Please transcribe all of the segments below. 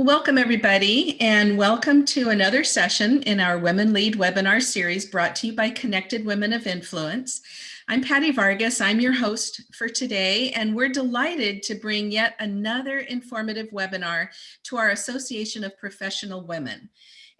Welcome everybody and welcome to another session in our Women Lead webinar series brought to you by Connected Women of Influence. I'm Patty Vargas, I'm your host for today and we're delighted to bring yet another informative webinar to our Association of Professional Women.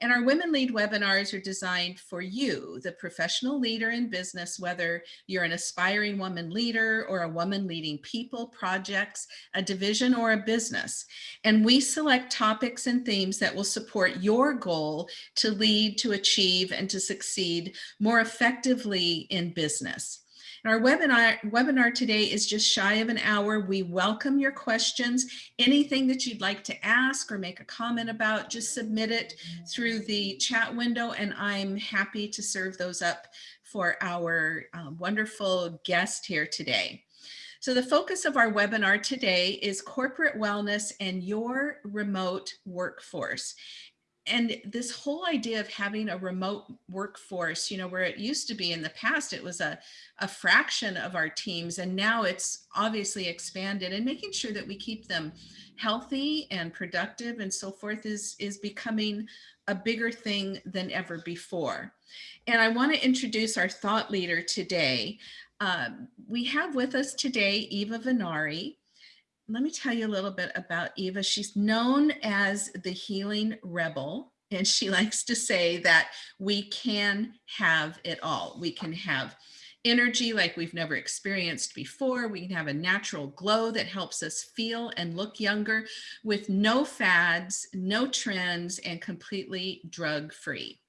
And our Women Lead webinars are designed for you, the professional leader in business, whether you're an aspiring woman leader or a woman leading people, projects, a division, or a business. And we select topics and themes that will support your goal to lead, to achieve, and to succeed more effectively in business. Our webinar, webinar today is just shy of an hour. We welcome your questions. Anything that you'd like to ask or make a comment about, just submit it through the chat window and I'm happy to serve those up for our um, wonderful guest here today. So the focus of our webinar today is corporate wellness and your remote workforce and this whole idea of having a remote workforce, you know, where it used to be in the past, it was a, a fraction of our teams, and now it's obviously expanded and making sure that we keep them healthy and productive and so forth is, is becoming a bigger thing than ever before. And I want to introduce our thought leader today. Um, we have with us today Eva Venari let me tell you a little bit about Eva. She's known as the healing rebel. And she likes to say that we can have it all. We can have energy like we've never experienced before. We can have a natural glow that helps us feel and look younger with no fads, no trends, and completely drug free.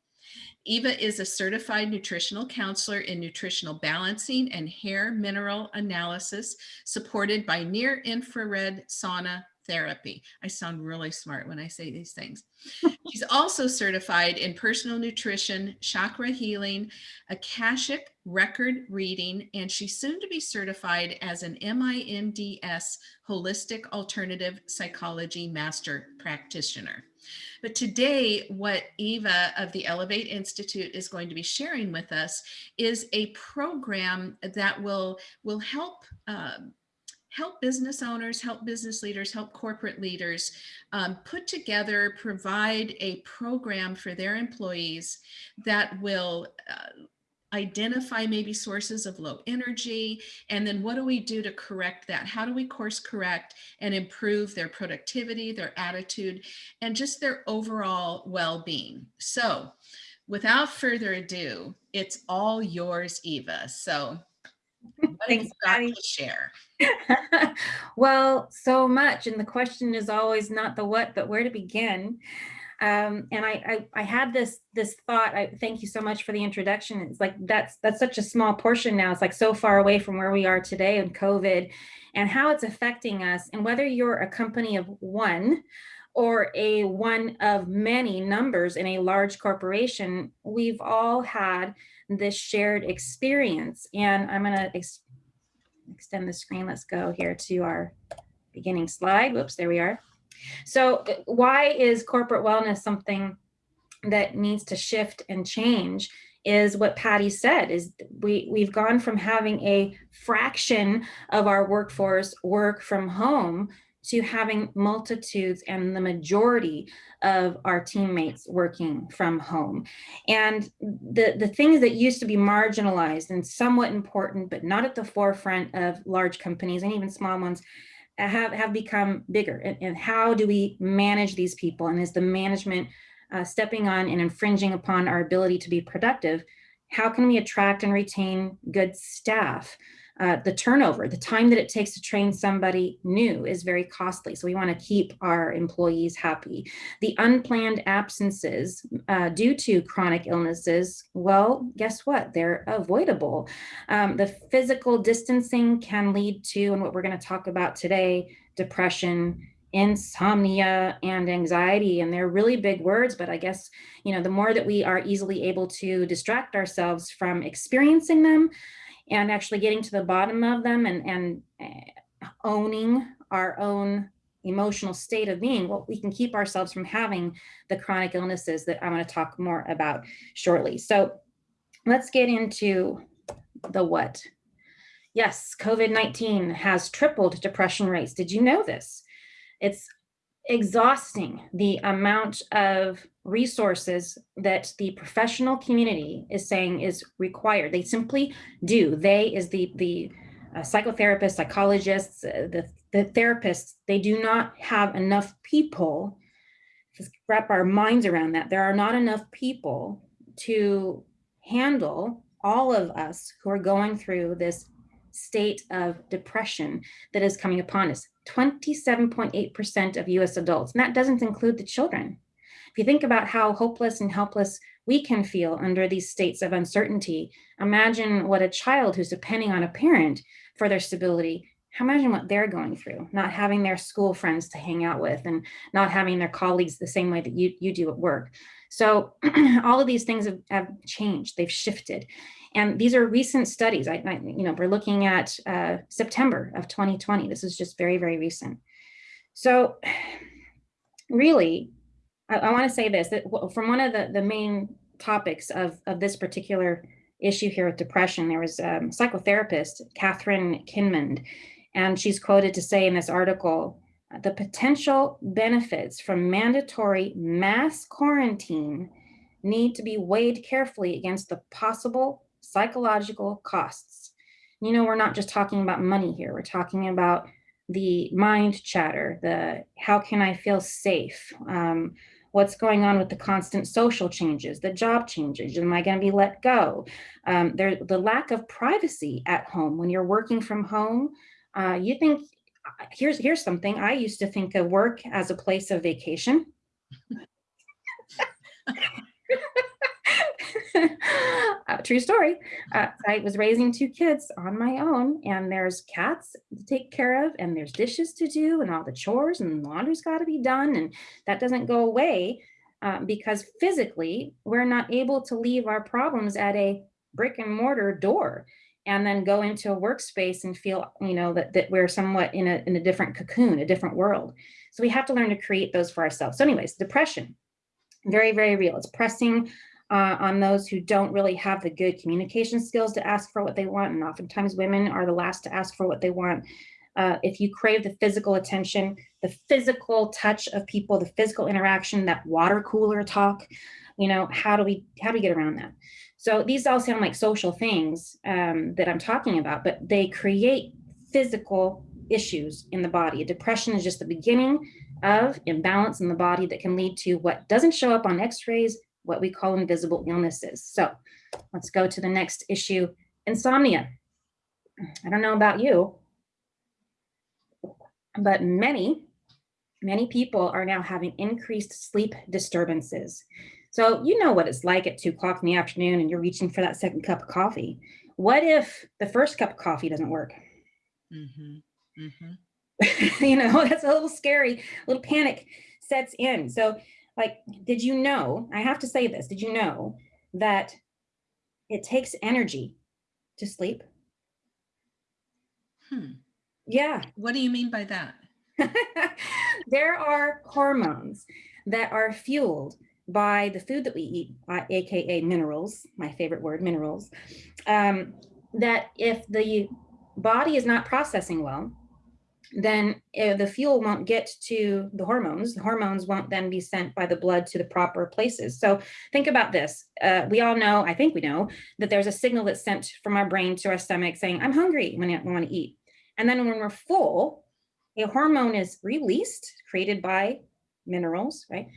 Eva is a certified nutritional counselor in nutritional balancing and hair mineral analysis supported by near infrared sauna therapy. I sound really smart when I say these things. She's also certified in personal nutrition, chakra healing, Akashic record reading, and she's soon to be certified as an MINDS holistic alternative psychology master practitioner. But today, what Eva of the Elevate Institute is going to be sharing with us is a program that will, will help um, help business owners, help business leaders, help corporate leaders um, put together, provide a program for their employees that will uh, identify maybe sources of low energy, and then what do we do to correct that? How do we course correct and improve their productivity, their attitude, and just their overall well-being? So without further ado, it's all yours, Eva. So Thanks, got to share? well, so much. And the question is always not the what, but where to begin. Um, and I, I, I, had this this thought. I thank you so much for the introduction. It's like that's that's such a small portion now. It's like so far away from where we are today in COVID, and how it's affecting us. And whether you're a company of one, or a one of many numbers in a large corporation, we've all had this shared experience. And I'm going to ex extend the screen. Let's go here to our beginning slide. Whoops, there we are. So uh, why is corporate wellness something that needs to shift and change is what Patty said is we we've gone from having a fraction of our workforce work from home to having multitudes and the majority of our teammates working from home. And the, the things that used to be marginalized and somewhat important, but not at the forefront of large companies and even small ones, have, have become bigger and, and how do we manage these people and is the management uh, stepping on and infringing upon our ability to be productive? How can we attract and retain good staff uh, the turnover, the time that it takes to train somebody new is very costly. So we want to keep our employees happy. The unplanned absences uh, due to chronic illnesses, well, guess what? They're avoidable. Um, the physical distancing can lead to, and what we're going to talk about today, depression, insomnia and anxiety and they're really big words but i guess you know the more that we are easily able to distract ourselves from experiencing them and actually getting to the bottom of them and, and eh, owning our own emotional state of being, well, we can keep ourselves from having the chronic illnesses that I'm going to talk more about shortly. So let's get into the what. Yes, COVID-19 has tripled depression rates. Did you know this? It's exhausting the amount of resources that the professional community is saying is required. They simply do. They is the, the uh, psychotherapists, psychologists, uh, the, the therapists, they do not have enough people to wrap our minds around that. There are not enough people to handle all of us who are going through this state of depression that is coming upon us. 27.8% of US adults, and that doesn't include the children. If you think about how hopeless and helpless we can feel under these states of uncertainty, imagine what a child who's depending on a parent for their stability, imagine what they're going through, not having their school friends to hang out with and not having their colleagues the same way that you, you do at work. So all of these things have, have changed, they've shifted. And these are recent studies. I, I you know, we're looking at uh, September of 2020. This is just very, very recent. So really, I, I want to say this, that from one of the, the main topics of, of this particular issue here with depression, there was a um, psychotherapist, Catherine Kinmond, and she's quoted to say in this article, the potential benefits from mandatory mass quarantine need to be weighed carefully against the possible psychological costs. You know, we're not just talking about money here. We're talking about the mind chatter, the how can I feel safe? Um, what's going on with the constant social changes, the job changes, am I gonna be let go? Um, there, the lack of privacy at home when you're working from home, uh, you think, here's, here's something, I used to think of work as a place of vacation. uh, true story. Uh, I was raising two kids on my own and there's cats to take care of and there's dishes to do and all the chores and laundry's got to be done. And that doesn't go away uh, because physically we're not able to leave our problems at a brick and mortar door and then go into a workspace and feel, you know, that, that we're somewhat in a, in a different cocoon, a different world. So we have to learn to create those for ourselves. So anyways, depression, very, very real. It's pressing uh, on those who don't really have the good communication skills to ask for what they want. And oftentimes women are the last to ask for what they want. Uh, if you crave the physical attention, the physical touch of people, the physical interaction, that water cooler talk, you know, how do we, how do we get around that? So these all sound like social things um, that I'm talking about, but they create physical issues in the body. Depression is just the beginning of imbalance in the body that can lead to what doesn't show up on x-rays, what we call invisible illnesses. So let's go to the next issue, insomnia. I don't know about you, but many, many people are now having increased sleep disturbances. So you know what it's like at two o'clock in the afternoon and you're reaching for that second cup of coffee. What if the first cup of coffee doesn't work? Mm -hmm. Mm -hmm. you know, that's a little scary, a little panic sets in. So like, did you know, I have to say this, did you know that it takes energy to sleep? Hmm. Yeah. What do you mean by that? there are hormones that are fueled by the food that we eat, uh, AKA minerals, my favorite word, minerals, um, that if the body is not processing well, then uh, the fuel won't get to the hormones. The hormones won't then be sent by the blood to the proper places. So think about this. Uh, we all know, I think we know, that there's a signal that's sent from our brain to our stomach saying, I'm hungry when I want to eat. And then when we're full, a hormone is released, created by minerals, right?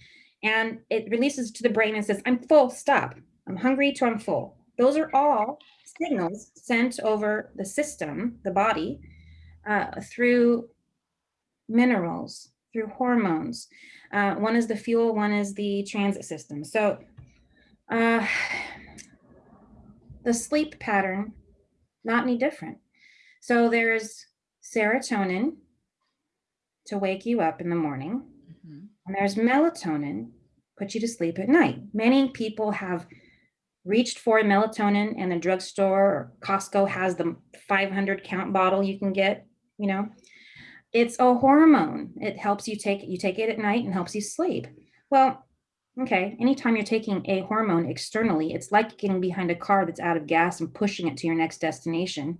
And it releases to the brain and says, I'm full, stop. I'm hungry to I'm full. Those are all signals sent over the system, the body, uh, through minerals, through hormones. Uh, one is the fuel, one is the transit system. So uh, the sleep pattern, not any different. So there's serotonin to wake you up in the morning. And there's melatonin, put you to sleep at night. Many people have reached for melatonin and the drugstore or Costco has the 500 count bottle you can get you know, it's a hormone. It helps you take, you take it at night and helps you sleep. Well, okay, anytime you're taking a hormone externally, it's like getting behind a car that's out of gas and pushing it to your next destination.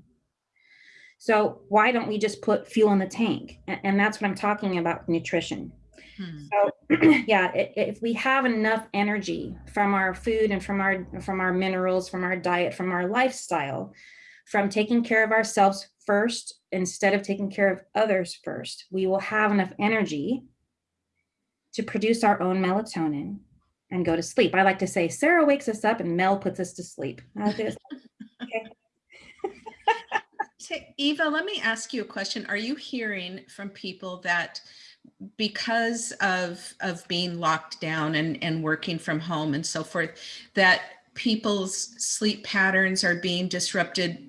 So why don't we just put fuel in the tank? And that's what I'm talking about nutrition. Hmm. So yeah, if we have enough energy from our food and from our from our minerals, from our diet, from our lifestyle, from taking care of ourselves first instead of taking care of others first, we will have enough energy to produce our own melatonin and go to sleep. I like to say Sarah wakes us up and Mel puts us to sleep. Like Eva, let me ask you a question. Are you hearing from people that because of of being locked down and and working from home and so forth, that people's sleep patterns are being disrupted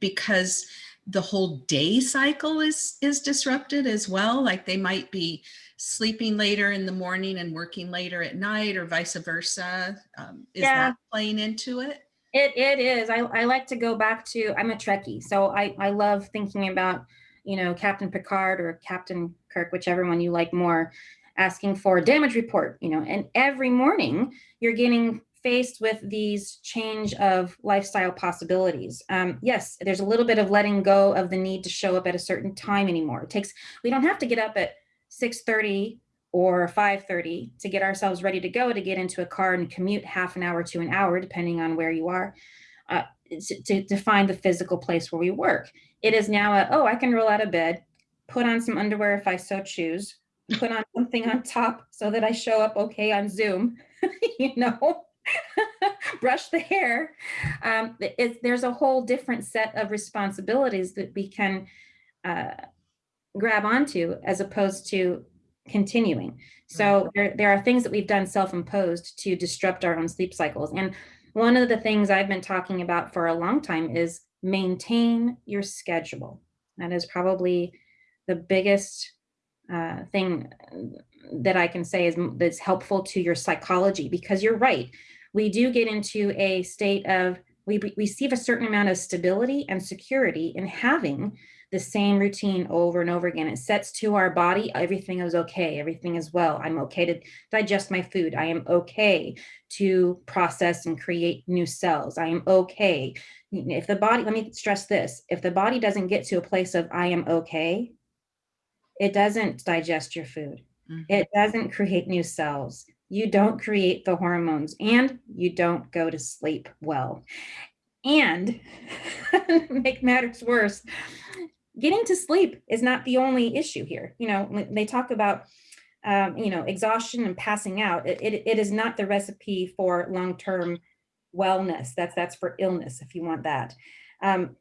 because the whole day cycle is is disrupted as well? Like they might be sleeping later in the morning and working later at night, or vice versa. Um, is Yeah. that playing into it? It it is. I, I like to go back to I'm a Trekkie, so I, I love thinking about, you know, Captain Picard or Captain Kirk, whichever one you like more, asking for a damage report, you know, and every morning you're getting faced with these change of lifestyle possibilities. Um, yes, there's a little bit of letting go of the need to show up at a certain time anymore. It takes we don't have to get up at 6:30 or 5:30 to get ourselves ready to go to get into a car and commute half an hour to an hour depending on where you are uh, to, to, find the physical place where we work it is now a oh i can roll out of bed put on some underwear if i so choose put on something on top so that i show up okay on zoom you know brush the hair um, it- there's a whole different set of responsibilities that we can uh, grab onto as opposed to continuing. So there, there are things that we've done self-imposed to disrupt our own sleep cycles. And one of the things I've been talking about for a long time is maintain your schedule. That is probably the biggest uh, thing that I can say is that's helpful to your psychology because you're right. We do get into a state of we re- receive a certain amount of stability and security in having the same routine over and over again. It sets to our body, everything is okay, everything is well. I'm okay to digest my food. I am okay to process and create new cells. I am okay. If the body, let me stress this if the body doesn't get to a place of I am okay, it doesn't digest your food, Mhm. it doesn't create new cells. You don't create the hormones and you don't go to sleep well. And make matters worse, getting to sleep is not the only issue here. You know, they talk about, um, you know, exhaustion and passing out. It, it, it is not the recipe for long-term wellness. That's that's for illness if you want that. Um,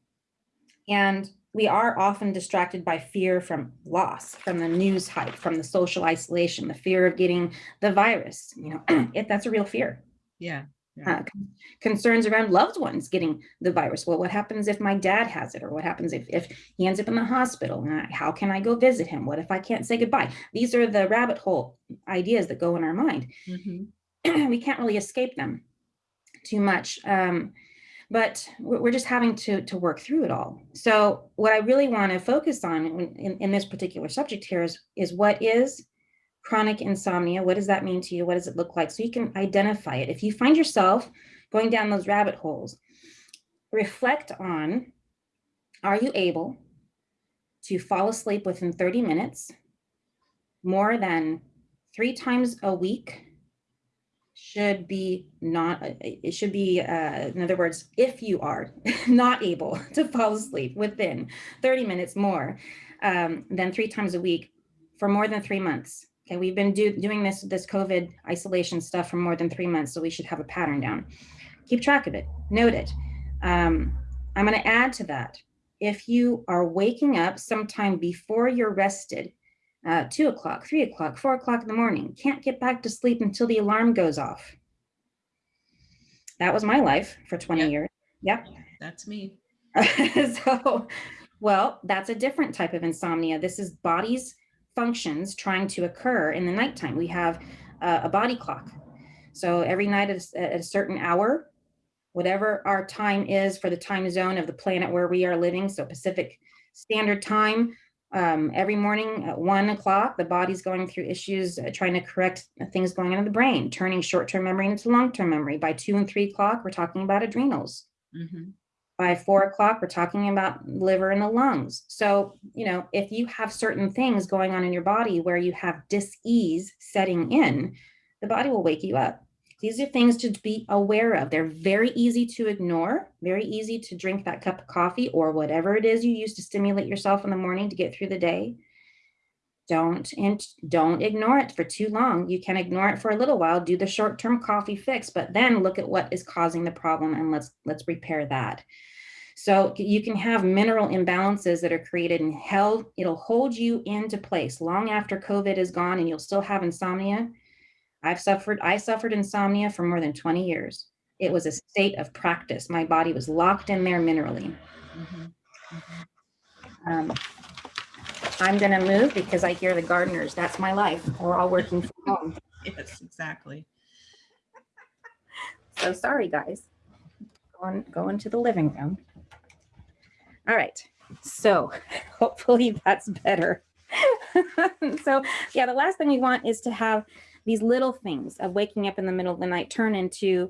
and we are often distracted by fear from loss, from the news hype, from the social isolation, the fear of getting the virus. You know, if that's a real fear Yeah. Uh, concerns around loved ones getting the virus. Well, what happens if my dad has it? Or what happens if, if he ends up in the hospital? How can I go visit him? What if I can't say goodbye? These are the rabbit hole ideas that go in our mind. Mhm. we can't really escape them too much. Um, but we're just having to, to work through it all. So what I really want to focus on in, in this particular subject here is, is what is chronic insomnia? What does that mean to you? What does it look like? So you can identify it. If you find yourself going down those rabbit holes, reflect on, are you able to fall asleep within 30 minutes more than three times a week should be not, uh, it should be, uh, in other words, if you are not able to fall asleep within 30 minutes more um, than three times a week for more than three months. Okay, we've been do, doing this this COVID isolation stuff for more than three months, so we should have a pattern down. Keep track of it, note it. Um, I'm going to add to that. If you are waking up sometime before you're rested, uh, two o'clock, three o'clock, four o'clock in the morning, can't get back to sleep until the alarm goes off. That was my life for 20 Yep. years. Yep. That's me. so, well, that's a different type of insomnia. This is body's functions trying to occur in the nighttime. We have uh, a body clock. So every night at a, at a certain hour, whatever our time is for the time zone of the planet where we are living, so Pacific Standard Time, um, every morning at one o'clock, the body's going through issues, uh, trying to correct things going on in the brain, turning short-term memory into long-term memory. By two and three o'clock, we're talking about adrenals Mhm. By four o'clock, we're talking about liver and the lungs. So, you know, if you have certain things going on in your body where you have dis-ease setting in, the body will wake you up. These are things to be aware of. They're very easy to ignore, very easy to drink that cup of coffee or whatever it is you use to stimulate yourself in the morning to get through the day. Don't and don't ignore it for too long. You can ignore it for a little while, do the short-term coffee fix, but then look at what is causing the problem and let's let's repair that. So you can have mineral imbalances that are created and held, it'll hold you into place long after COVID is gone and you'll still have insomnia I've suffered, I suffered insomnia for more than 20 years. It was a state of practice. My body was locked in there minerally. Mm -hmm. Mm -hmm. Um, I'm going to move because I hear the gardeners. That's my life. We're all working from home. yes, exactly. So sorry, guys. Going, going to the living room. All right. So hopefully that's better. so yeah, the last thing we want is to have these little things of waking up in the middle of the night turn into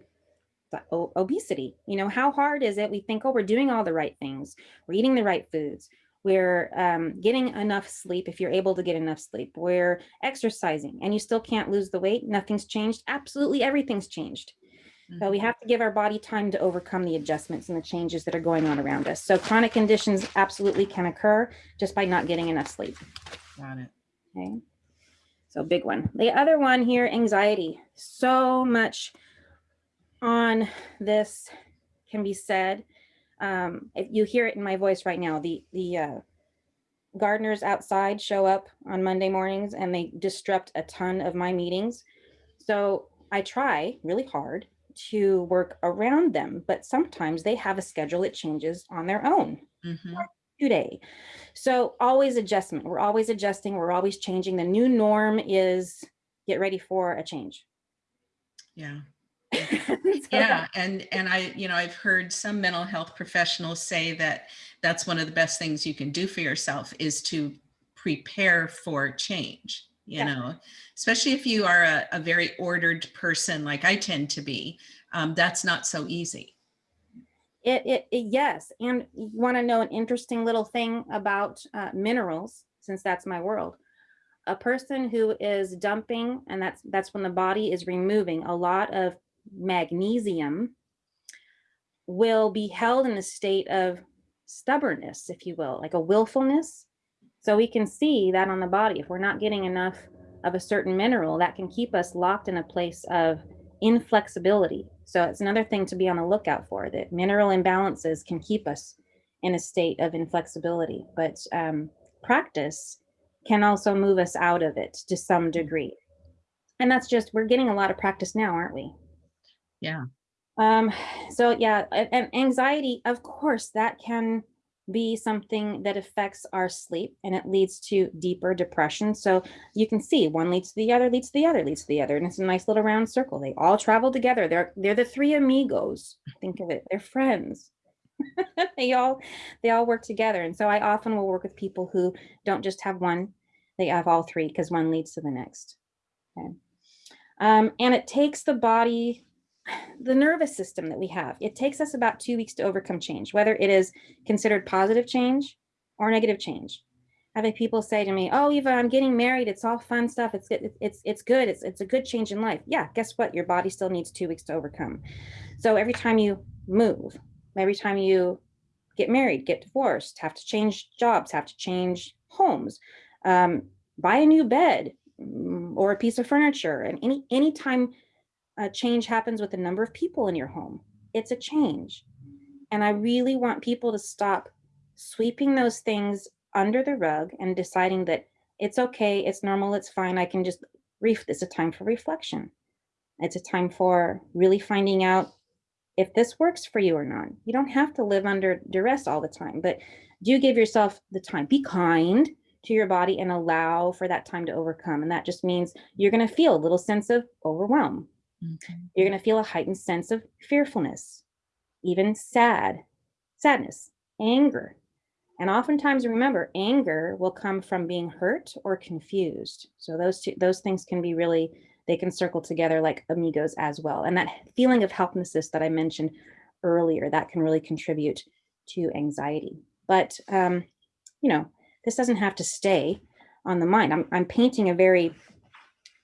obesity. You know, how hard is it? We think, oh, we're doing all the right things. We're eating the right foods. We're um, getting enough sleep if you're able to get enough sleep. We're exercising and you still can't lose the weight. Nothing's changed. Absolutely everything's changed. But we have to give our body time to overcome the adjustments and the changes that are going on around us. So chronic conditions absolutely can occur just by not getting enough sleep. Got it. Okay. So big one. The other one here, anxiety. So much on this can be said. Um, if you hear it in my voice right now, the, the uh, gardeners outside show up on Monday mornings and they disrupt a ton of my meetings. So I try really hard to work around them, but sometimes they have a schedule that changes on their own. Mm -hmm today. So always adjustment. We're always adjusting. We're always changing. The new norm is get ready for a change. Yeah. so yeah and and i you know i've heard some mental health professionals say that that's one of the best things you can do for yourself is to prepare for change you yeah. know especially if you are a, a, very ordered person like i tend to be um, that's not so easy it, it, it yes, and you want to know an interesting little thing about uh, minerals, since that's my world. A person who is dumping, and that's that's when the body is removing a lot of magnesium, will be held in a state of stubbornness, if you will, like a willfulness. So we can see that on the body. If we're not getting enough of a certain mineral, that can keep us locked in a place of inflexibility. So it's another thing to be on the lookout for that mineral imbalances can keep us in a state of inflexibility, but um, practice can also move us out of it to some degree. And that's just, we're getting a lot of practice now, aren't we? Yeah. Um, so yeah, and anxiety, of course, that can be something that affects our sleep and it leads to deeper depression. So you can see one leads to the other, leads to the other, leads to the other. And it's a nice little round circle. They all travel together. They're they're the three amigos. Think of it. They're friends. they all they all work together. And so I often will work with people who don't just have one, they have all three because one leads to the next. Okay. Um, and it takes the body the nervous system that we have, it takes us about two weeks to overcome change, whether it is considered positive change or negative change. Having people say to me, oh, Eva, I'm getting married. It's all fun stuff. It's, it's, it's good. It's, it's a good change in life. Yeah, guess what? Your body still needs two weeks to overcome. So every time you move, every time you get married, get divorced, have to change jobs, have to change homes, um, buy a new bed mm, or a piece of furniture. And any anytime a change happens with the number of people in your home. It's a change. And I really want people to stop sweeping those things under the rug and deciding that it's okay, it's normal, it's fine. I can just, reef. it's a time for reflection. It's a time for really finding out if this works for you or not. You don't have to live under duress all the time, but do give yourself the time. Be kind to your body and allow for that time to overcome. And that just means you're going to feel a little sense of overwhelm. Okay. You're going to feel a heightened sense of fearfulness, even sad, sadness, anger. And oftentimes, remember, anger will come from being hurt or confused. So those two, those things can be really, they can circle together like amigos as well. And that feeling of helplessness that I mentioned earlier, that can really contribute to anxiety. But, um, you know, this doesn't have to stay on the mind. I'm, I'm painting a very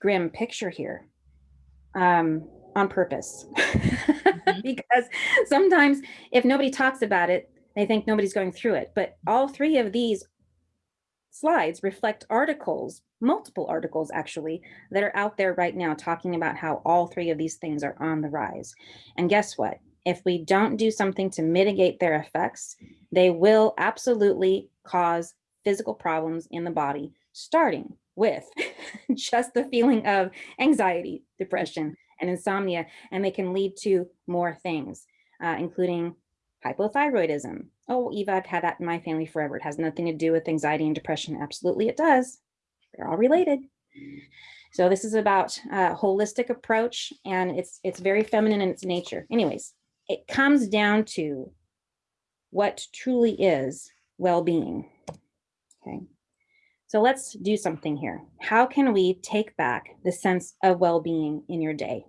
grim picture here um, on purpose. because sometimes if nobody talks about it, they think nobody's going through it. But all three of these slides reflect articles, multiple articles actually, that are out there right now talking about how all three of these things are on the rise. And guess what? If we don't do something to mitigate their effects, they will absolutely cause physical problems in the body, starting with just the feeling of anxiety, depression, and insomnia, and they can lead to more things, uh, including hypothyroidism. Oh, Eva, I've had that in my family forever. It has nothing to do with anxiety and depression. Absolutely, it does. They're all related. So this is about a holistic approach, and it's it's very feminine in its nature. Anyways, it comes down to what truly is well-being. Okay. So let's do something here. How can we take back the sense of well-being in your day?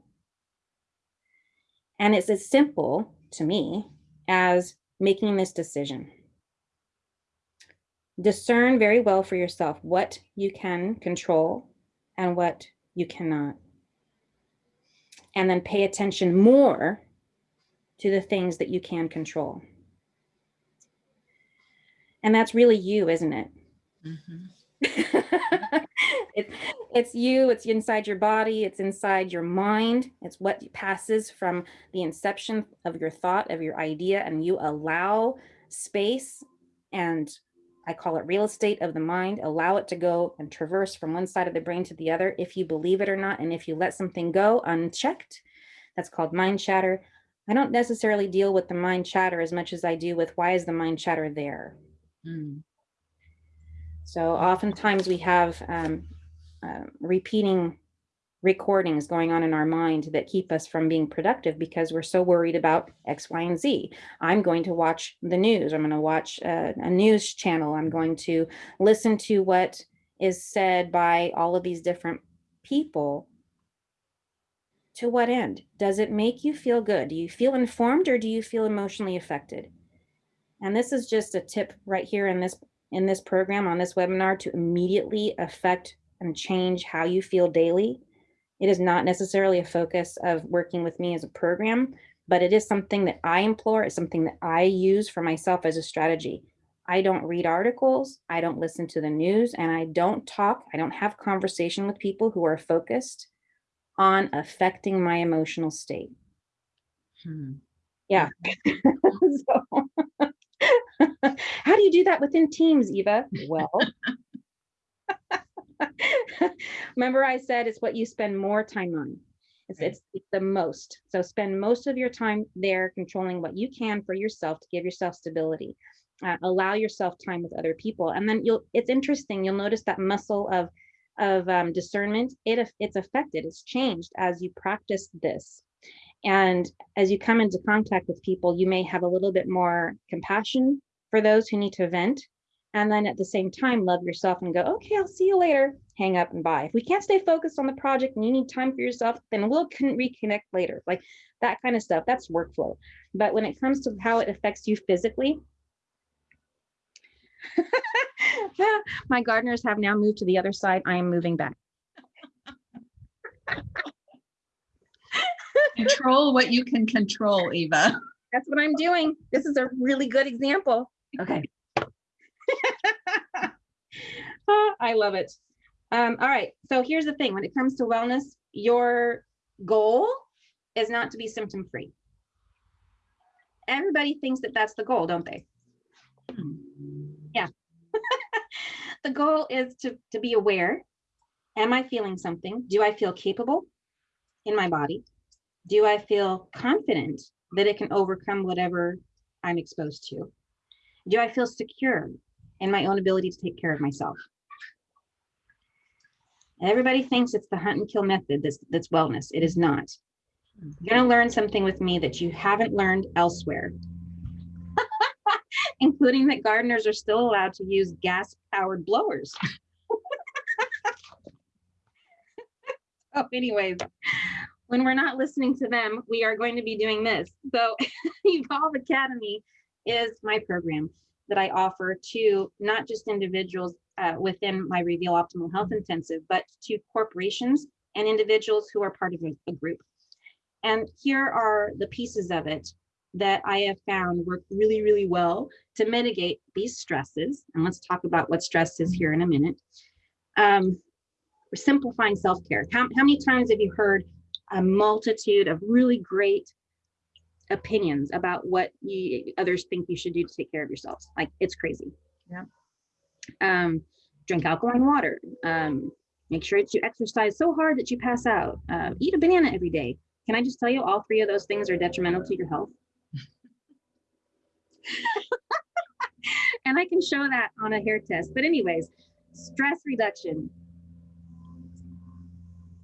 And it's as simple to me as making this decision. Discern very well for yourself what you can control and what you cannot. And then pay attention more to the things that you can control. And that's really you, isn't it? Mm -hmm. it's it's you it's inside your body it's inside your mind it's what passes from the inception of your thought of your idea and you allow space and I call it real estate of the mind allow it to go and traverse from one side of the brain to the other if you believe it or not and if you let something go unchecked that's called mind chatter I don't necessarily deal with the mind chatter as much as I do with why is the mind chatter there mm. So oftentimes we have um, uh, repeating recordings going on in our mind that keep us from being productive because we're so worried about X, Y, and Z. I'm going to watch the news. I'm going to watch uh, a news channel. I'm going to listen to what is said by all of these different people. To what end? Does it make you feel good? Do you feel informed or do you feel emotionally affected? And this is just a tip right here in this in this program on this webinar to immediately affect and change how you feel daily. It is not necessarily a focus of working with me as a program, but it is something that I implore, it's something that I use for myself as a strategy. I don't read articles, I don't listen to the news, and I don't talk, I don't have conversation with people who are focused on affecting my emotional state. Hmm. Yeah. so, how do you do that within teams, Eva? Well, remember I said it's what you spend more time on. It's, it's, it's, the most. So spend most of your time there controlling what you can for yourself to give yourself stability. Uh, allow yourself time with other people. And then you'll, it's interesting, you'll notice that muscle of, of um, discernment, it, it's affected, it's changed as you practice this. And as you come into contact with people, you may have a little bit more compassion for those who need to vent. And then at the same time, love yourself and go, okay, I'll see you later, hang up and bye. If we can't stay focused on the project and you need time for yourself, then we'll reconnect later. Like that kind of stuff, that's workflow. But when it comes to how it affects you physically, my gardeners have now moved to the other side. I am moving back. control what you can control, Eva. That's what I'm doing. This is a really good example. Okay. oh, I love it. Um, all right. So here's the thing. When it comes to wellness, your goal is not to be symptom free. Everybody thinks that that's the goal, don't they? Yeah. the goal is to, to be aware. Am I feeling something? Do I feel capable in my body? Do I feel confident that it can overcome whatever I'm exposed to? Do I feel secure in my own ability to take care of myself? Everybody thinks it's the hunt and kill method that's, that's wellness. It is not. You're going to learn something with me that you haven't learned elsewhere, including that gardeners are still allowed to use gas powered blowers. oh, anyways, when we're not listening to them, we are going to be doing this. So Evolve Academy is my program that I offer to not just individuals uh, within my Reveal Optimal Health Intensive, but to corporations and individuals who are part of a, group. And here are the pieces of it that I have found work really, really well to mitigate these stresses. And let's talk about what stress is here in a minute. Um, simplifying self-care. How, how many times have you heard a multitude of really great opinions about what you, others think you should do to take care of yourselves? Like it's crazy. Yeah. Um, drink alkaline water. Um, make sure that you exercise so hard that you pass out. Uh, eat a banana every day. Can I just tell you all three of those things are detrimental to your health? and I can show that on a hair test. But anyways, stress reduction.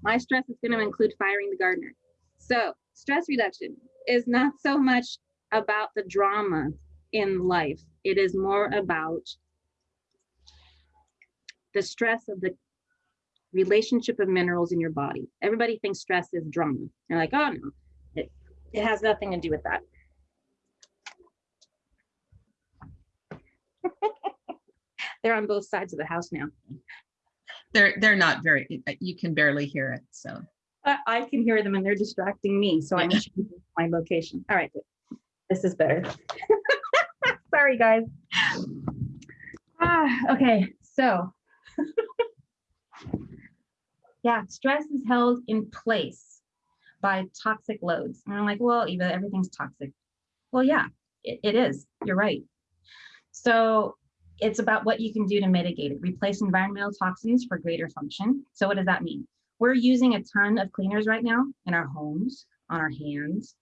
My stress is going to include firing the gardener. So stress reduction is not so much about the drama in life. It is more about the stress of the relationship of minerals in your body. Everybody thinks stress is drama. They're like, oh no, it, it has nothing to do with that. They're on both sides of the house now. They're, they're not very, you can barely hear it, so. I, I can hear them and they're distracting me, so I'm changing my location. All right, good. This is better. Sorry, guys. Ah, okay, so. yeah, stress is held in place by toxic loads. And I'm like, well, Eva, everything's toxic. Well, yeah, it, it is. You're right. So it's about what you can do to mitigate it. Replace environmental toxins for greater function. So what does that mean? We're using a ton of cleaners right now in our homes, on our hands,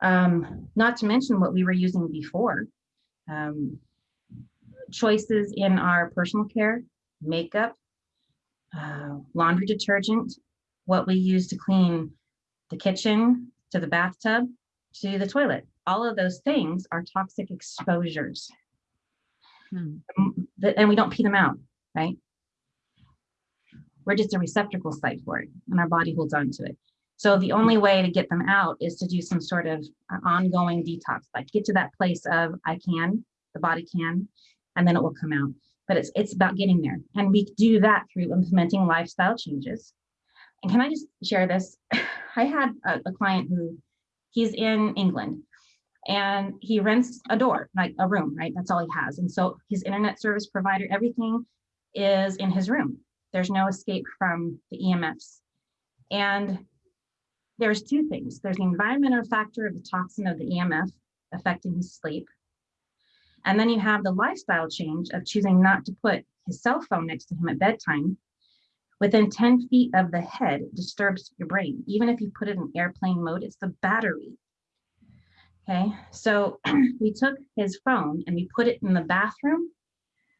um, not to mention what we were using before. Um, choices in our personal care, makeup, uh, laundry detergent, what we use to clean the kitchen, to the bathtub, to the toilet. All of those things are toxic exposures. Hmm. And we don't pee them out, right? We're just a receptacle site for it and our body holds on to it. So the only way to get them out is to do some sort of uh, ongoing detox, like get to that place of I can, the body can, and then it will come out. But it's it's about getting there. And we do that through implementing lifestyle changes. And can I just share this? I had a, a client who he's in England and he rents a door, like a room, right? That's all he has. And so his internet service provider, everything is in his room. There's no escape from the EMFs. And there's two things. There's the environmental factor of the toxin of the EMF affecting his sleep. And then you have the lifestyle change of choosing not to put his cell phone next to him at bedtime. Within 10 feet of the head disturbs your brain. Even if you put it in airplane mode, it's the battery Okay, so we took his phone and we put it in the bathroom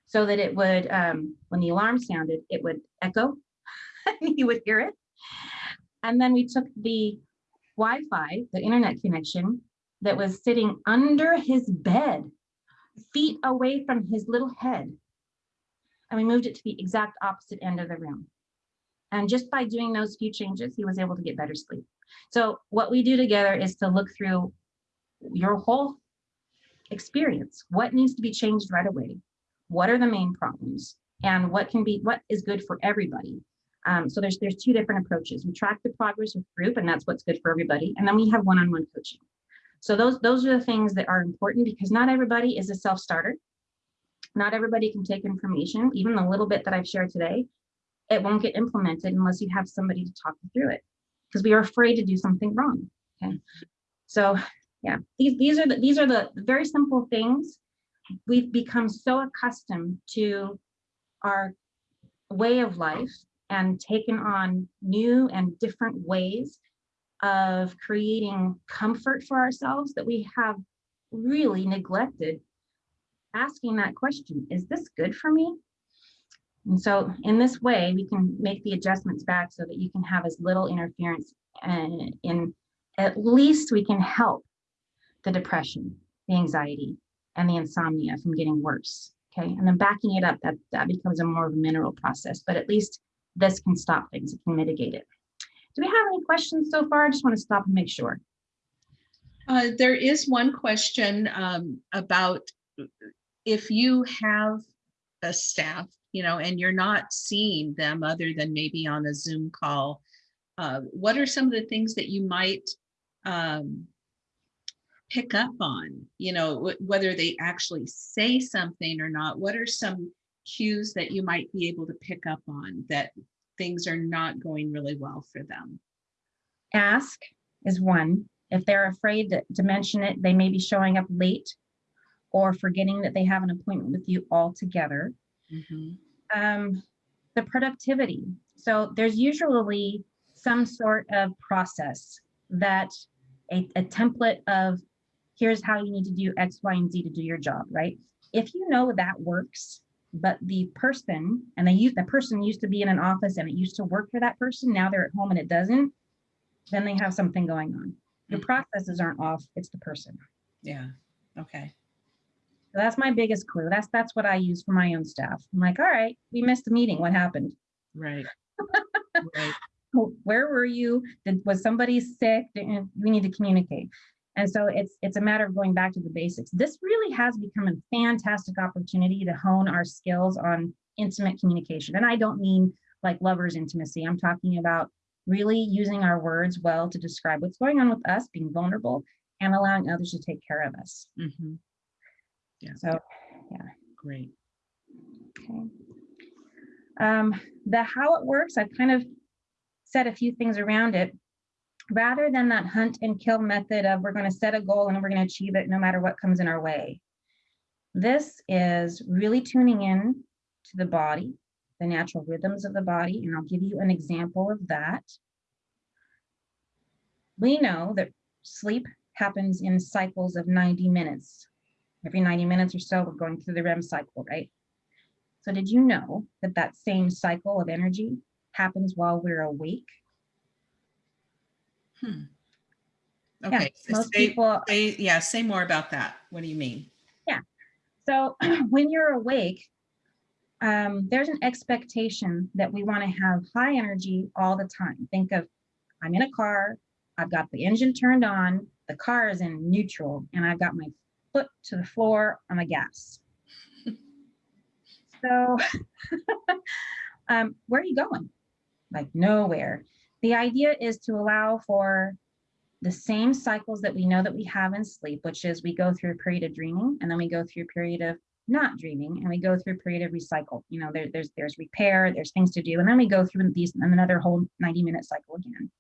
so that it would, um, when the alarm sounded, it would echo and he would hear it. And then we took the Wi-Fi, the internet connection that was sitting under his bed, feet away from his little head. And we moved it to the exact opposite end of the room. And just by doing those few changes, he was able to get better sleep. So what we do together is to look through your whole experience. What needs to be changed right away? What are the main problems? And what can be, what is good for everybody? Um, so there's there's two different approaches. We track the progress with group, and that's what's good for everybody. And then we have one-on-one -on -one coaching. So those those are the things that are important because not everybody is a self-starter. Not everybody can take information, even the little bit that I've shared today. It won't get implemented unless you have somebody to talk through it because we are afraid to do something wrong. Okay, so yeah these these are the these are the very simple things. We've become so accustomed to our way of life and taken on new and different ways of creating comfort for ourselves that we have really neglected asking that question is this good for me? And so in this way we can make the adjustments back so that you can have as little interference and in at least we can help the depression, the anxiety, and the insomnia from getting worse. Okay, and then backing it up, that, that becomes a more of a mineral process, but at least this can stop things, it can mitigate it. Do we have any questions so far? I just want to stop and make sure. Uh, there is one question um, about if you have a staff, you know, and you're not seeing them other than maybe on a Zoom call, uh, what are some of the things that you might um, pick up on? You know, whether they actually say something or not. What are some cues that you might be able to pick up on that things are not going really well for them? Ask is one. If they're afraid to, mention it, they may be showing up late or forgetting that they have an appointment with you altogether. Mhm. um, the productivity. So there's usually some sort of process that a, a template of here's how you need to do X, Y, and Z to do your job, right? If you know that works, but the person and they use the person used to be in an office and it used to work for that person, now they're at home and it doesn't, then they have something going on. Your Mhm. processes aren't off, it's the person. Yeah, okay. So that's my biggest clue. That's that's what I use for my own staff. I'm like, all right, we missed a meeting. What happened? Right. Right. Where were you? Did, was somebody sick? We need to communicate. And so it's it's a matter of going back to the basics. This really has become a fantastic opportunity to hone our skills on intimate communication. And I don't mean like lovers intimacy. I'm talking about really using our words well to describe what's going on with us, being vulnerable, and allowing others to take care of us. Mhm. Yeah. So yeah. Great. Okay. Um, the how it works, I've kind of said a few things around it. Rather than that hunt and kill method of we're going to set a goal and we're going to achieve it no matter what comes in our way. This is really tuning in to the body, the natural rhythms of the body, and I'll give you an example of that. We know that sleep happens in cycles of 90 minutes. Every 90 minutes or so, we're going through the REM cycle, right? So did you know that that same cycle of energy happens while we're awake? Hmm. Yeah, Okay, so most say, people, say, yeah, say more about that. What do you mean? Yeah. So when you're awake, um, there's an expectation that we want to have high energy all the time. Think of, I'm in a car, I've got the engine turned on, the car is in neutral, and I've got my foot to the floor on the gas. So, um, where are you going? Like nowhere. The idea is to allow for the same cycles that we know that we have in sleep, which is we go through a period of dreaming and then we go through a period of not dreaming and we go through a period of recycle. You know, there, there's there's repair, there's things to do, and then we go through these another whole 90 minute cycle again.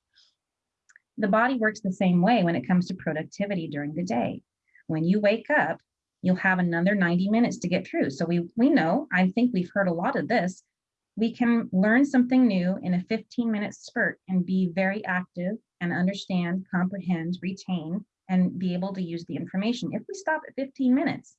The body works the same way when it comes to productivity during the day. When you wake up, you'll have another 90 minutes to get through. So we we know, I think we've heard a lot of this. We can learn something new in a 15 minute spurt and be very active and understand, comprehend, retain, and be able to use the information. If we stop at 15 minutes,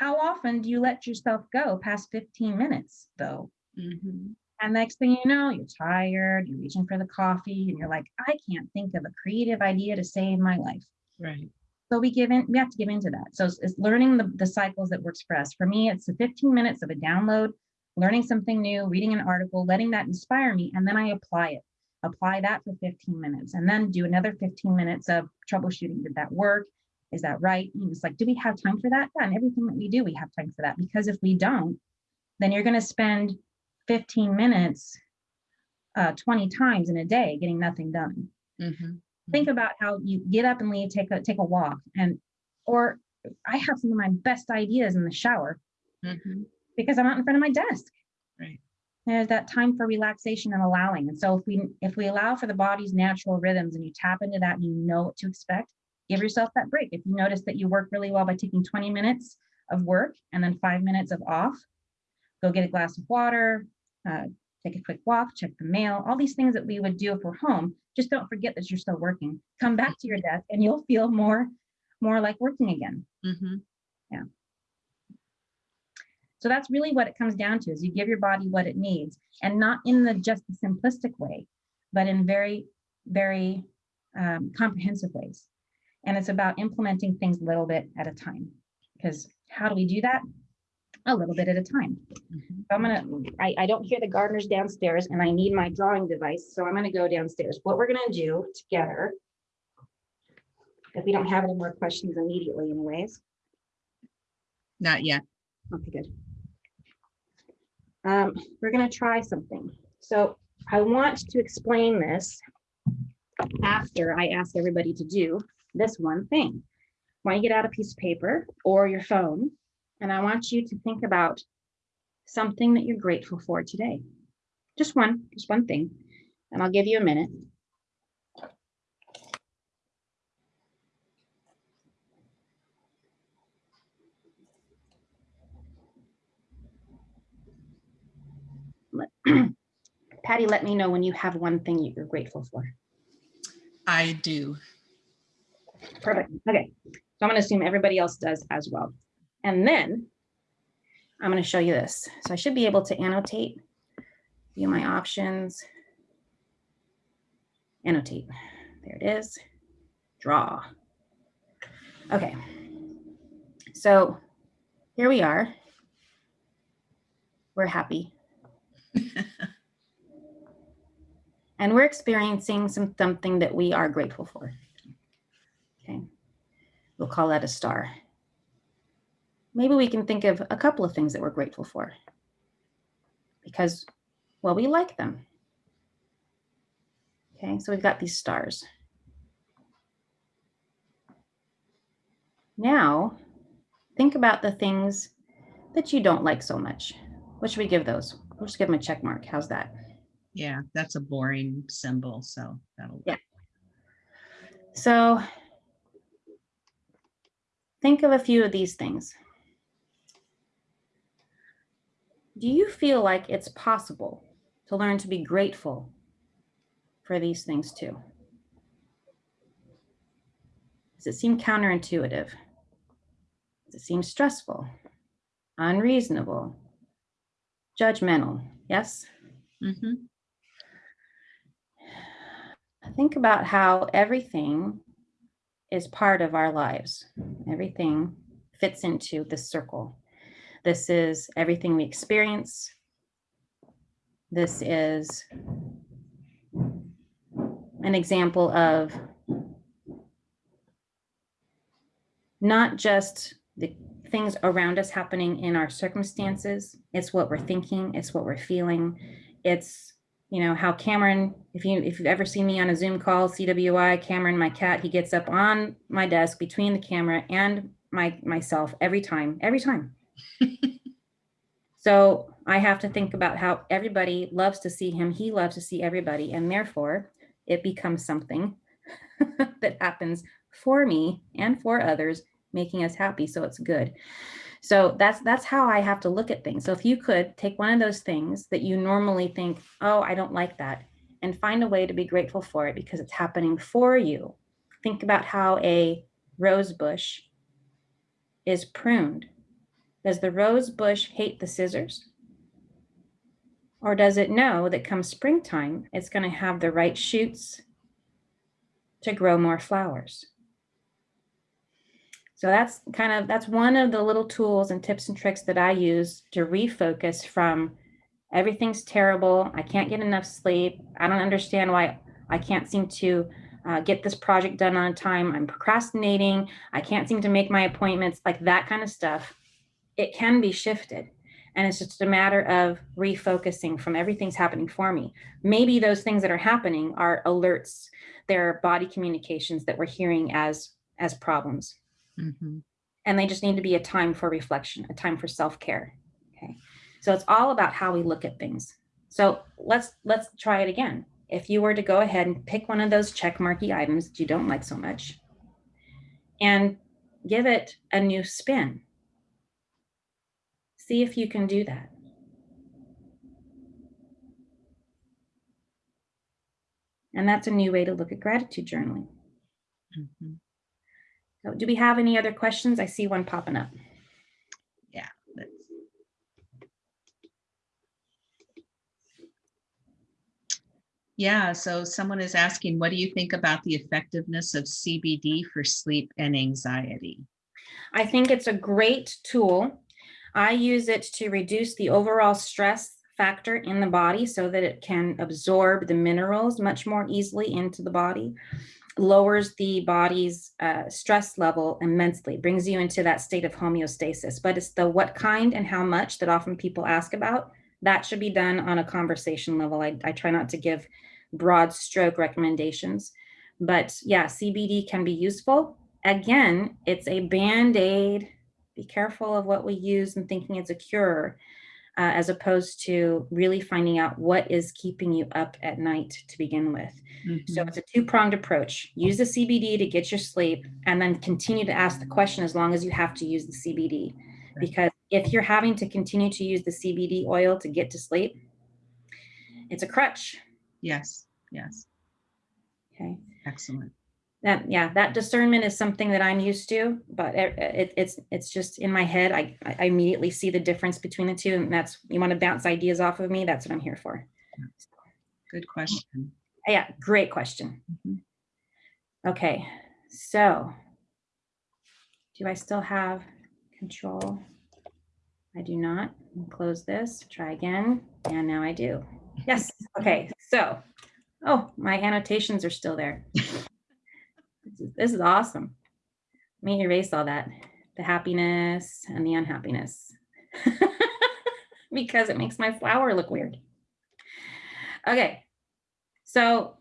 how often do you let yourself go past 15 minutes though? Mhm. And next thing you know, you're tired, you're reaching for the coffee, and you're like, I can't think of a creative idea to save my life. Right. So we give in, we have to give into that. So it's, it's learning the, the cycles that works for us. For me, it's the 15 minutes of a download, learning something new, reading an article, letting that inspire me, and then I apply it. Apply that for 15 minutes, and then do another 15 minutes of troubleshooting. Did that work? Is that right? And it's like, do we have time for that? Yeah, and everything that we do, we have time for that. Because if we don't, then you're going to spend 15 minutes uh, 20 times in a day getting nothing done Mhm. think about how you get up and leave, take a take a walk, and or I have some of my best ideas in the shower Mhm. Because I'm out in front of my desk. Right. There's that time for relaxation and allowing. And so if we if we allow for the body's natural rhythms and you tap into that and you know what to expect, give yourself that break. If you notice that you work really well by taking 20 minutes of work and then five minutes of off, go get a glass of water, uh, take a quick walk, check the mail, all these things that we would do if we're home. Just don't forget that you're still working. Come back to your desk and you'll feel more, more like working again. Mhm. So that's really what it comes down to is you give your body what it needs and not in the just the simplistic way, but in very, very um, comprehensive ways. And it's about implementing things a little bit at a time. Because how do we do that? A little bit at a time. So I'm gonna, I, I don't hear the gardeners downstairs and I need my drawing device, so I'm gonna go downstairs. What we're gonna do together if we don't have any more questions immediately anyways. Not yet. Okay, good. Um, we're gonna try something. So I want to explain this after I ask everybody to do this one thing. Why you get out a piece of paper or your phone, and I want you to think about something that you're grateful for today. Just one, just one thing, and I'll give you a minute. Let- Patty, let me know when you have one thing you're grateful for. I do. Perfect. Okay. So I'm going to assume everybody else does as well. And then I'm going to show you this. So I should be able to annotate, view my options, annotate. There it is. Draw. Okay. So here we are. We're happy. and we're experiencing some something that we are grateful for. Okay, we'll call that a star. Maybe we can think of a couple of things that we're grateful for because, well, we like them. Okay, so we've got these stars. Now, think about the things that you don't like so much. What should we give those? We'll just give them a check mark. How's that? Yeah, that's a boring symbol, so that'll. Yeah. So think of a few of these things. Do you feel like it's possible to learn to be grateful for these things too? Does it seem counterintuitive? Does it seem stressful, unreasonable, judgmental? Yes? Mhm. think about how everything is part of our lives. Everything fits into this circle. This is everything we experience. This is an example of not just the things around us happening in our circumstances, it's what we're thinking, it's what we're feeling, it's you know how Cameron, if you if you've ever seen me on a Zoom call, CWI, Cameron, my cat, he gets up on my desk between the camera and my myself every time, every time. so I have to think about how everybody loves to see him. He loves to see everybody, and therefore it becomes something that happens for me and for others, making us happy. So it's good. So that's that's how I have to look at things. So if you could take one of those things that you normally think, oh, I don't like that, and find a way to be grateful for it because it's happening for you. Think about how a rose bush is pruned. Does the rose bush hate the scissors? Or does it know that come springtime, it's going to have the right shoots to grow more flowers? So that's kind of, that's one of the little tools and tips and tricks that I use to refocus from everything's terrible. I can't get enough sleep. I don't understand why I can't seem to uh, get this project done on time. I'm procrastinating. I can't seem to make my appointments, like that kind of stuff. It can be shifted. And it's just a matter of refocusing from everything's happening for me. Maybe those things that are happening are alerts, they're body communications that we're hearing as, as problems. Mhm. and they just need to be a time for reflection, a time for self-care. Okay. So it's all about how we look at things. So let's let's try it again. If you were to go ahead and pick one of those check marky items that you don't like so much and give it a new spin. See if you can do that. And that's a new way to look at gratitude journaling. Mhm. So do we have any other questions? I see one popping up. Yeah. Yeah, so someone is asking, what do you think about the effectiveness of CBD for sleep and anxiety? I think it's a great tool. I use it to reduce the overall stress factor in the body so that it can absorb the minerals much more easily into the body. Lowers the body's uh, stress level immensely, brings you into that state of homeostasis. But it's the what kind and how much that often people ask about. That should be done on a conversation level. I, I try not to give broad stroke recommendations. But yeah, CBD can be useful. Again, it's a band aid. Be careful of what we use and thinking it's a cure uh, as opposed to really finding out what is keeping you up at night to begin with. Mm-hmm. So it's a two pronged approach. Use the CBD to get your sleep and then continue to ask the question as long as you have to use the CBD. Right. Because if you're having to continue to use the CBD oil to get to sleep, it's a crutch. Yes, yes. Okay. Excellent that yeah that discernment is something that i'm used to but it, it, it's it's just in my head I, I immediately see the difference between the two and that's you want to bounce ideas off of me that's what i'm here for. Good question. Yeah great question. Mm-hmm. okay so do i still have control? I do not. Close this try again and now i do. Yes okay so oh my annotations are still there this is awesome. Let me erase all that, the happiness and the unhappiness, because it makes my flower look weird. Okay, so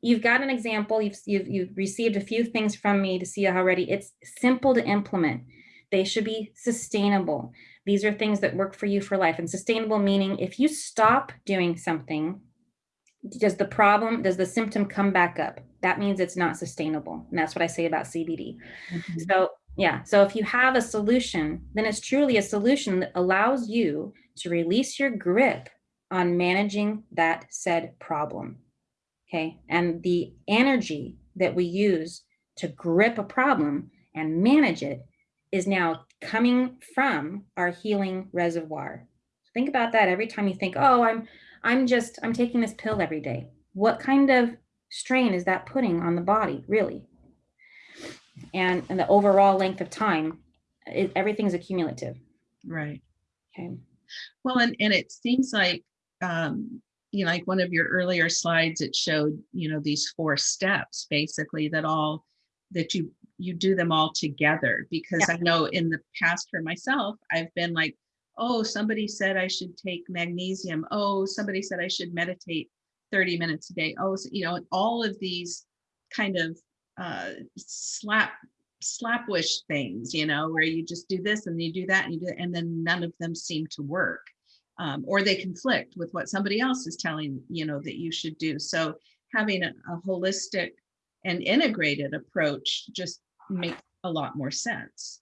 you've got an example. You've, you've, you've received a few things from me to see how ready. It's simple to implement. They should be sustainable. These are things that work for you for life. And sustainable meaning if you stop doing something, does the problem, does the symptom come back up? That means it's not sustainable. And that's what I say about CBD. Mm-hmm. So, yeah. So if you have a solution, then it's truly a solution that allows you to release your grip on managing that said problem. Okay. And the energy that we use to grip a problem and manage it is now coming from our healing reservoir. Think about that every time you think, oh, I'm I'm just, I'm taking this pill every day. What kind of strain is that putting on the body, really? And, and the overall length of time, it, everything's accumulative. Right. Okay. Well, and, and it seems like, um, you know, like one of your earlier slides, it showed, you know, these four steps basically that all, that you, you do them all together because yeah. I know in the past for myself, I've been like, oh, somebody said I should take magnesium. Oh, somebody said I should meditate 30 minutes a day. Oh, so, you know, all of these kind of uh, slap slapwish things, you know, where you just do this and you do that and you do, and then none of them seem to work. Um, or they conflict with what somebody else is telling you know that you should do. So having a, a holistic and integrated approach just makes a lot more sense.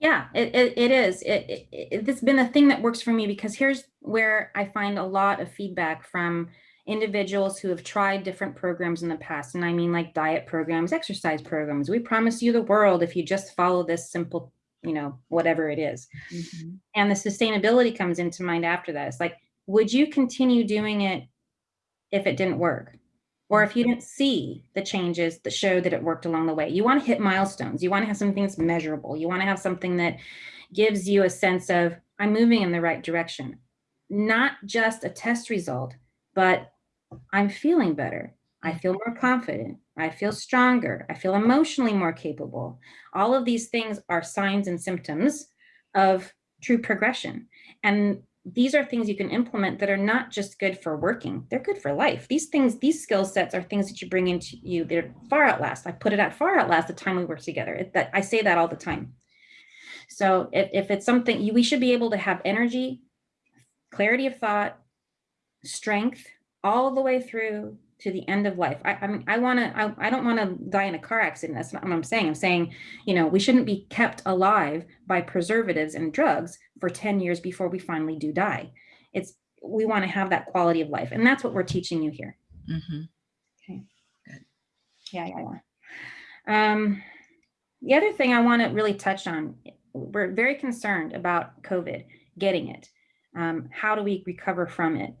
Yeah, it, it, it is. It, it, it's been a thing that works for me because here's where I find a lot of feedback from individuals who have tried different programs in the past. And I mean like diet programs, exercise programs. We promise you the world if you just follow this simple, you know, whatever it is. Mm-hmm. And the sustainability comes into mind after that. It's like, would you continue doing it if it didn't work? or if you didn't see the changes that showed that it worked along the way. You want to hit milestones. You want to have something that's measurable. You want to have something that gives you a sense of, I'm moving in the right direction. Not just a test result, but I'm feeling better. I feel mm-hmm. more confident. I feel stronger. I feel emotionally more capable. All of these things are signs and symptoms of true progression. And these are things you can implement that are not just good for working they're good for life these things these skill sets are things that you bring into you they're far outlast i put it at far outlast the time we work together it, that i say that all the time so if, if it's something you, we should be able to have energy clarity of thought strength all the way through to the end of life. I, I mean, I want to, I, I don't want to die in a car accident. That's not what I'm saying. I'm saying, you know, we shouldn't be kept alive by preservatives and drugs for 10 years before we finally do die. It's, we want to have that quality of life. And that's what we're teaching you here. Mm-hmm. Okay. Good. Yeah, yeah, yeah. Um, the other thing I want to really touch on, we're very concerned about COVID, getting it. Um, how do we recover from it?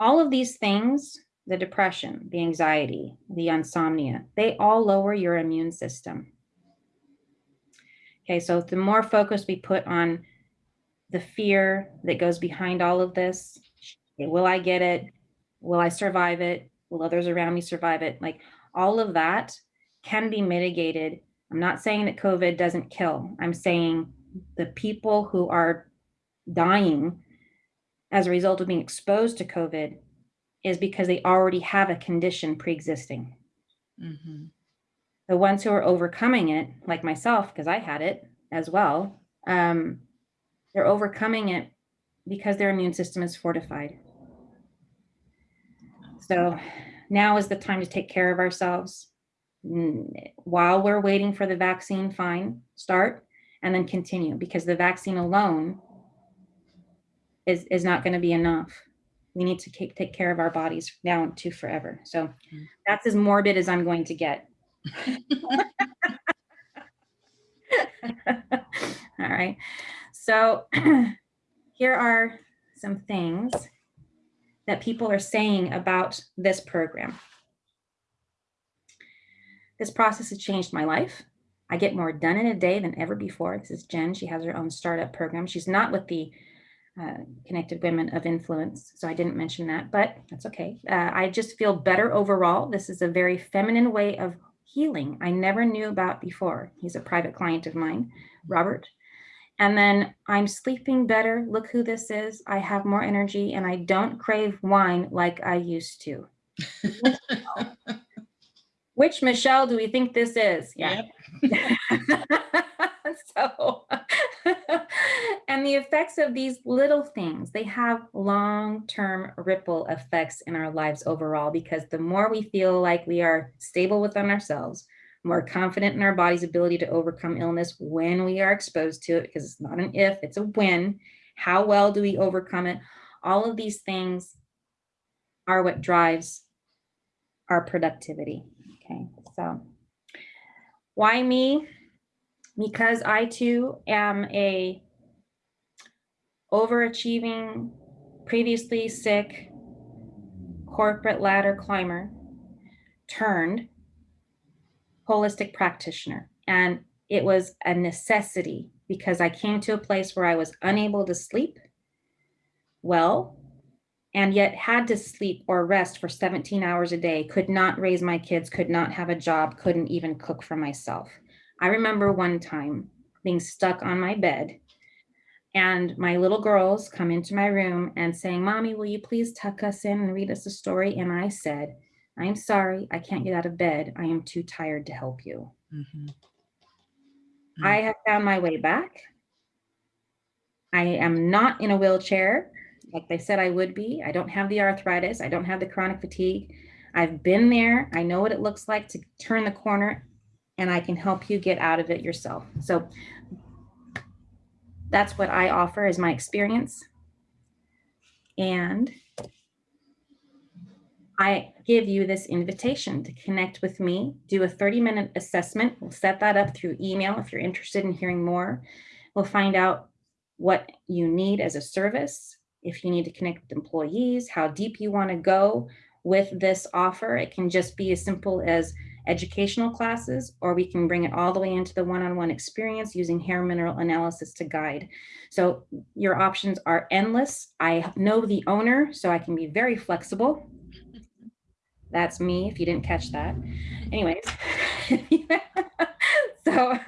All of these things the depression, the anxiety, the insomnia, they all lower your immune system. Okay, so the more focus we put on the fear that goes behind all of this, will I get it? Will I survive it? Will others around me survive it? Like all of that can be mitigated. I'm not saying that COVID doesn't kill. I'm saying the people who are dying as a result of being exposed to COVID is because they already have a condition pre-existing. Mhm. The ones who are overcoming it, like myself, because I had it as well, um, they're overcoming it because their immune system is fortified. So now is the time to take care of ourselves. Mm, While we're waiting for the vaccine, fine, start and then continue because the vaccine alone is, is not going to be enough. We need to take, take care of our bodies now and to forever. So Mm. that's as morbid as I'm going to get. All right. So here are some things that people are saying about this program. This process has changed my life. I get more done in a day than ever before. This is Jen. She has her own startup program. She's not with the uh, Connected Women of Influence, so I didn't mention that, but that's okay. Uh, I just feel better overall. This is a very feminine way of healing I never knew about before. He's a private client of mine, Robert. And then I'm sleeping better. Look who this is. I have more energy and I don't crave wine like I used to. Which Michelle do we think this is? Yeah. so, and the effects of these little things, they have long-term ripple effects in our lives overall, because the more we feel like we are stable within ourselves, more confident in our body's ability to overcome illness when we are exposed to it, because it's not an if, it's a when. How well do we overcome it? All of these things are what drives our productivity. Okay, so why me? Because I too am a overachieving, previously sick corporate ladder climber turned holistic practitioner. And it was a necessity because I came to a place where I was unable to sleep well and yet had to sleep or rest for 17 hours a day, could not raise my kids, could not have a job, couldn't even cook for myself. I remember one time being stuck on my bed and my little girls come into my room and saying, mommy, will you please tuck us in and read us a story? And I said, I'm sorry, I can't get out of bed. I am too tired to help you. Mhm. I have found my way back. I am not in a wheelchair like they said I would be. I don't have the arthritis. I don't have the chronic fatigue. I've been there. I know what it looks like to turn the corner and I can help you get out of it yourself. So that's what I offer is my experience. And I give you this invitation to connect with me, do a 30 minute assessment. We'll set that up through email if you're interested in hearing more. We'll find out what you need as a service, if you need to connect with employees, how deep you want to go with this offer. It can just be as simple as educational classes, or we can bring it all the way into the one-on-one experience using hair mineral analysis to guide. So your options are endless. I know the owner, so I can be very flexible. That's me, if you didn't catch that. Anyways. so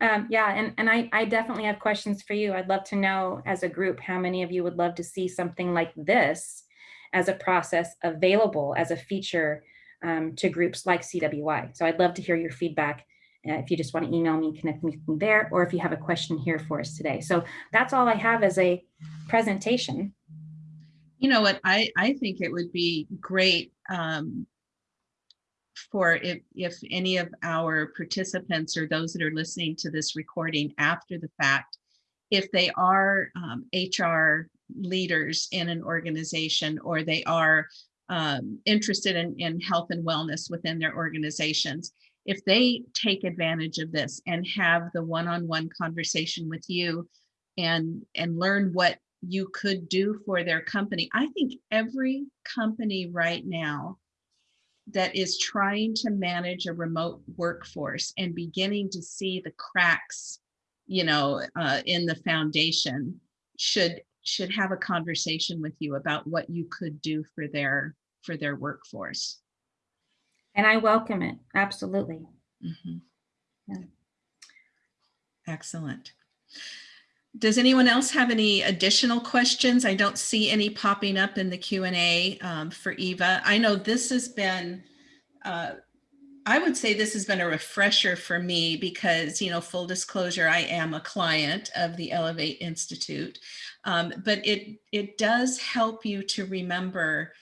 um, yeah, and, and I, I definitely have questions for you. I'd love to know as a group, how many of you would love to see something like this as a process available as a feature um, to groups like CWI. So I'd love to hear your feedback uh, if you just want to email me, connect me there, or if you have a question here for us today. So that's all I have as a presentation. You know what, I, I think it would be great um, for if, if any of our participants or those that are listening to this recording after the fact, if they are um, HR leaders in an organization or they are um, interested in, in health and wellness within their organizations, if they take advantage of this and have the one-on-one conversation with you and and learn what you could do for their company. I think every company right now that is trying to manage a remote workforce and beginning to see the cracks, you know, uh, in the foundation should should have a conversation with you about what you could do for their for their workforce. And I welcome it. Absolutely. Mhm. Yeah. Excellent. Does anyone else have any additional questions? I don't see any popping up in the Q and A um, for Eva. I know this has been, uh, I would say this has been a refresher for me because, you know, full disclosure, I am a client of the Elevate Institute, um, but it it does help you to remember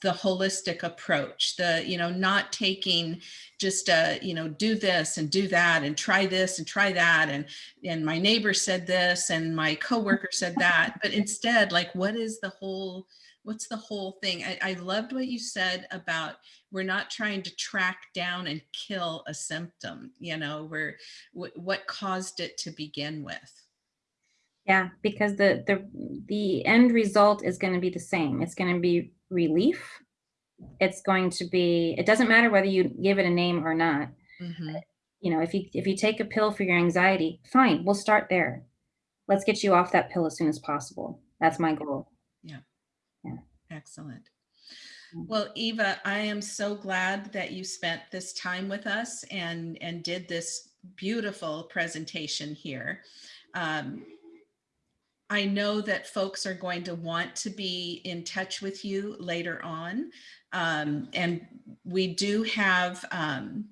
the holistic approach the you know not taking just uh you know do this and do that and try this and try that. And and my neighbor said this and my coworker said that. But instead like what is the whole what's the whole thing? I, I loved what you said about we're not trying to track down and kill a symptom you know we're what caused it to begin with yeah because the the the end result is going to be the same it's going to be relief. It's going to be, it doesn't matter whether you give it a name or not. Mhm. You know, if you if you take a pill for your anxiety, fine, we'll start there. Let's get you off that pill as soon as possible. That's my goal. Yeah. Yeah. Excellent. Well, Eva, I am so glad that you spent this time with us and, and did this beautiful presentation here. Um, I know that folks are going to want to be in touch with you later on. Um, and we do have, um,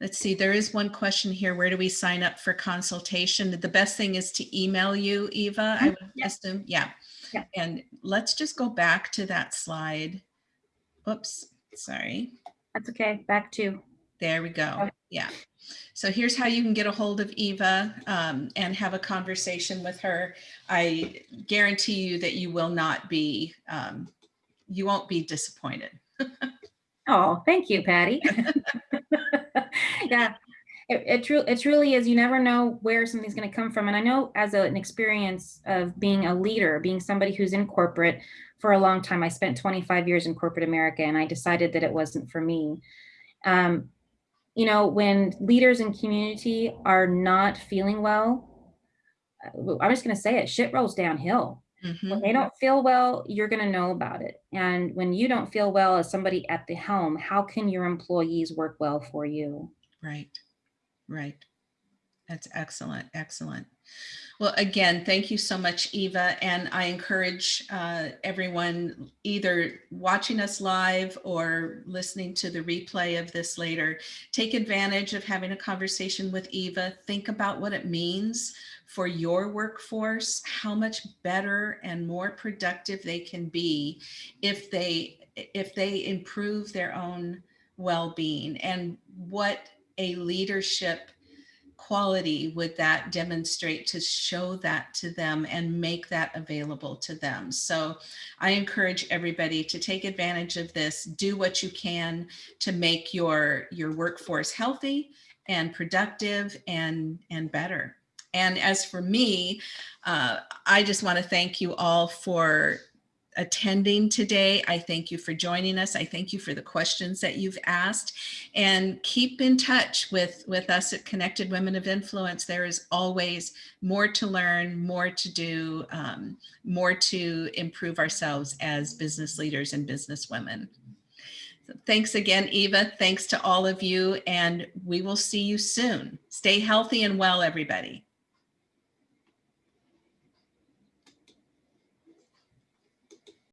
let's see, there is one question here. Where do we sign up for consultation? The best thing is to email you, Eva, I would Yeah. assume. Yeah. Yeah. And let's just go back to that slide. Oops, sorry. That's okay. Back to There we go. Yeah. So here's how you can get a hold of Eva um, and have a conversation with her. I guarantee you that you will not be, um, you won't be disappointed. Oh, thank you, Patty. yeah, it, it, tru- it truly is. You never know where something's going to come from. And I know as a, an experience of being a leader, being somebody who's in corporate for a long time, I spent 25 years in corporate America and I decided that it wasn't for me. Um, you know, when leaders in community are not feeling well, uh, I'm just going to say it, shit rolls downhill. Mhm. When they don't feel well, you're going to know about it. And when you don't feel well as somebody at the helm, how can your employees work well for you? Right, right. That's excellent, excellent. Well, again, thank you so much, Eva. And I encourage uh, everyone either watching us live or listening to the replay of this later, take advantage of having a conversation with Eva. Think about what it means for your workforce, how much better and more productive they can be if they if they improve their own well-being and what a leadership quality would that demonstrate to show that to them and make that available to them. So I encourage everybody to take advantage of this, do what you can to make your, your workforce healthy and productive and, and better. And as for me, uh, I just want to thank you all for attending today. I thank you for joining us. I thank you for the questions that you've asked and keep in touch with, with us at Connected Women of Influence. There is always more to learn, more to do, um, more to improve ourselves as business leaders and business women. So thanks again, Eva. Thanks to all of you, and we will see you soon. Stay healthy and well, everybody.